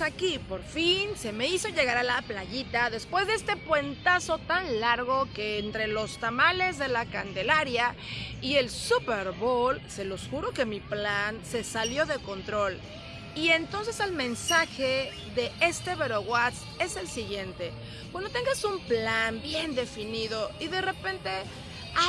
aquí. Por fin se me hizo llegar a la playita después de este puentazo tan largo que entre los tamales de la Candelaria y el Super Bowl, se los juro que mi plan se salió de control. Y entonces el mensaje de este VeroWatts es el siguiente. Cuando tengas un plan bien definido y de repente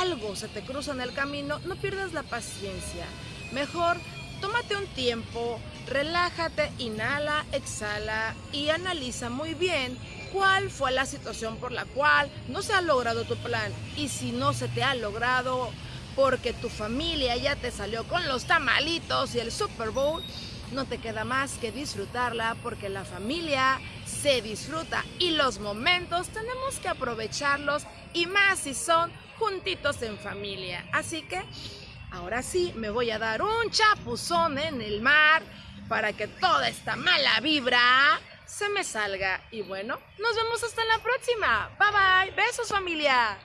algo se te cruza en el camino, no pierdas la paciencia. Mejor tómate un tiempo, relájate, inhala, exhala y analiza muy bien cuál fue la situación por la cual no se ha logrado tu plan. Y si no se te ha logrado porque tu familia ya te salió con los tamalitos y el Super Bowl, no te queda más que disfrutarla porque la familia se disfruta y los momentos tenemos que aprovecharlos y más si son juntitos en familia. Así que Ahora sí, me voy a dar un chapuzón en el mar para que toda esta mala vibra se me salga. Y bueno, nos vemos hasta la próxima. Bye bye. Besos familia.